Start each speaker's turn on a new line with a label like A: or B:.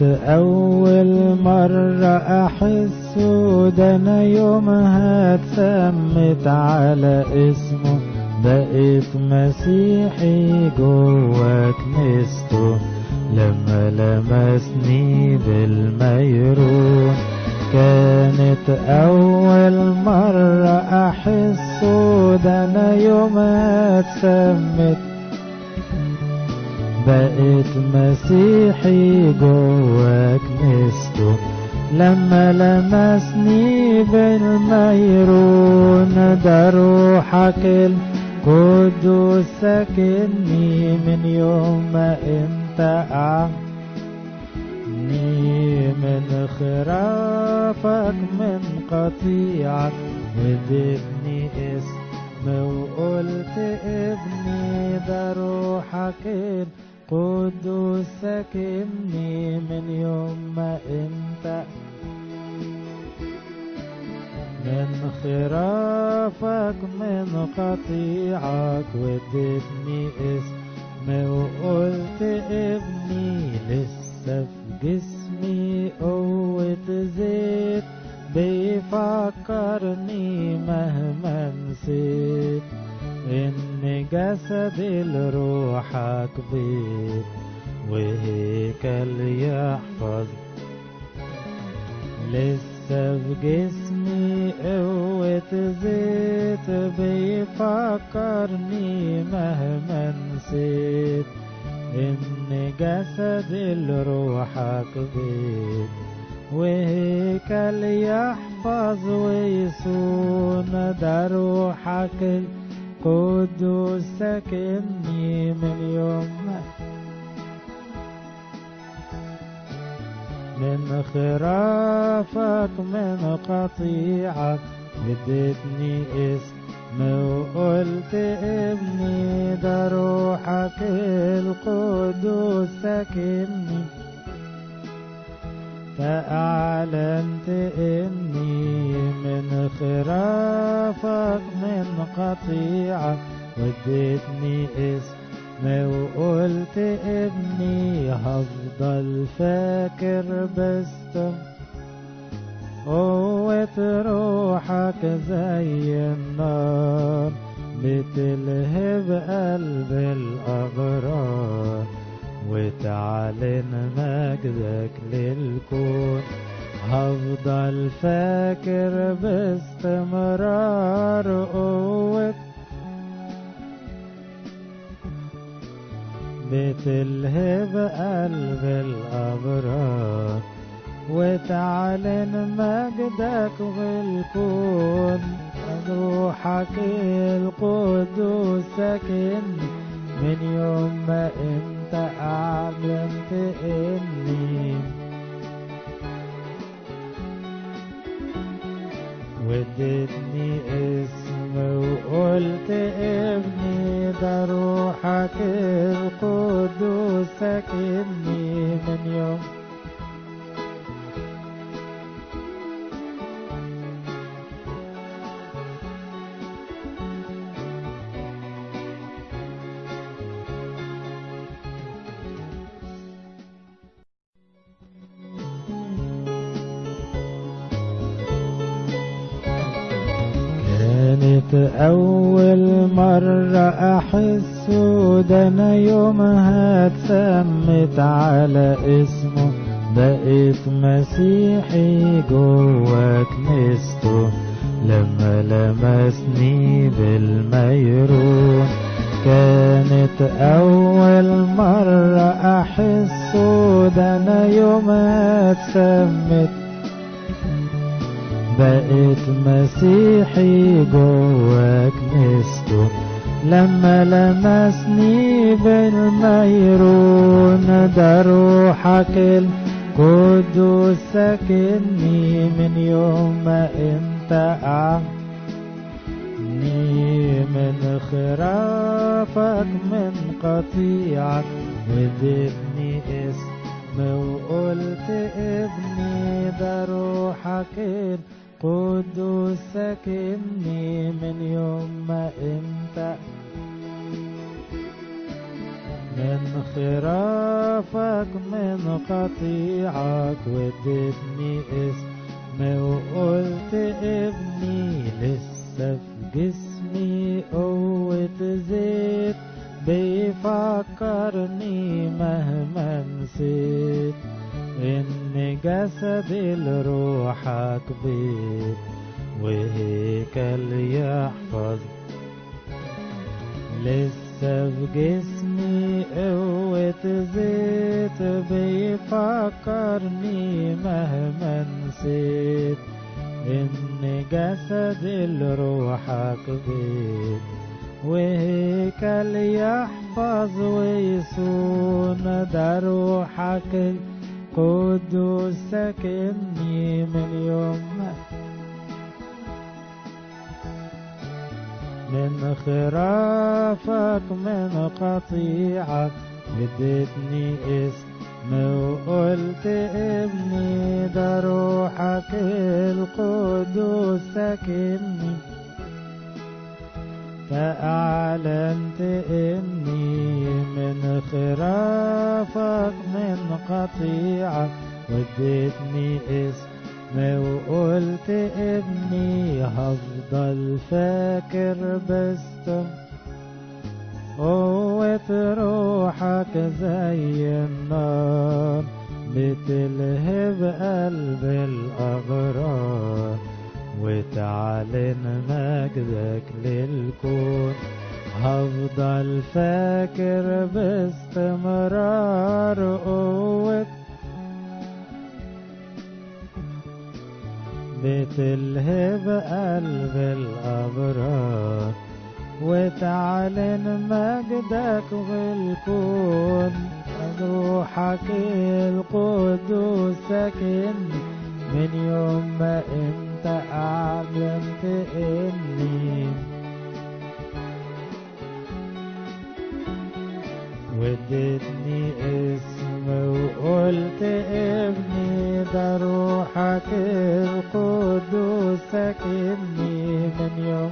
A: كانت أول مرة أحس ده أنا يومها اتسمت على اسمه. بقيت مسيحي جوا كنيسته لما لمسني بالميرون. كانت أول مرة أحس ده أنا يومها اتسمت بقيت مسيحي جوا كنيسته لما لمسني بالميرون ده روحك القدوس ساكنني من يوم ما انت أعني. من خرافك من قطيعك ودبني اسم وقلت ابني ده روحك القدوس ساكنني من يوم ما انت. من خرافك من قطيعك ودتني اسم وقلت ابني لسه في جسمي قوة زيت. بيفكرني مهما نسيت. إن جسد لروحك بيت وهيكل يحفظ لسه في جسمي قوة زيت بيفكرني مهما نسيت. إن جسد لروحك بيت وهيكل يحفظ ويصون ده روحك القدوس ساكنني من يوم من خرافك من قطيعك اديتني اسم وقلت ابني ده روحك القدوس ساكنني فأعلنت إني من خرافك من قطيعة وديتني اسم وقلت ابني هفضل فاكر بس قوة روحك زي النار بتلهب قلب الأبرار وتعلن مجدك للكون. هفضل فاكر باستمرار قوة بتلهب قلب الأبرار وتعلن مجدك بالكون. روحك القدوس ساكنني من يوم ما أنت أعلنت إني وديتني اسم وقلت ابني ده روحك القدوس ساكنني من يوم كانت أول مرة أحس ده أنا يومها اتسمت على اسمه. بقيت مسيحي جوا كنيسته لما لمسني بالميرون. كانت أول مرة أحس ده أنا يومها اتسمت بقيت مسيحي جوا كنيسته لما لمسني بالميرون ده روحك القدوس ساكنني من يوم ما انت أعني من خرافك من قطيعك ودبني اسم وقلت ابني ده روحك القدوس ساكنني من يوم ما إنت. من خرافك من قطيعك ودتني اسم وقلت ابني لسه في جسمي قوة زيت. بيفكرني مهما نسيت إن جسدي لروحك بيت وهيكل يحفظ لسه في جسمي قوة زيت بيفكرني مهما نسيت إن جسدي لروحك بيت وهيكل يحفظ ويصون ده روحك القدوس ساكنني من يوم من خرافك من قطيعك اديتني اسم وقلت ابني ده روحك القدوس ساكنني فأعلنت إني من خرافك من قطيعك وديتني اسم وقلت ابني هفضل فاكر بس قوة روحك زي النار بتلهب قلب الأبرار. وتعلن مجدك للكون. هفضل فاكر باستمرار قوة بتلهب قلب الأبرار. وتعلن مجدك بالكون. روحك القدوس ساكن من يوم ما انت اعلنت اني وديتني اسم وقلت ابني ده روحك القدوس ساكنني من يوم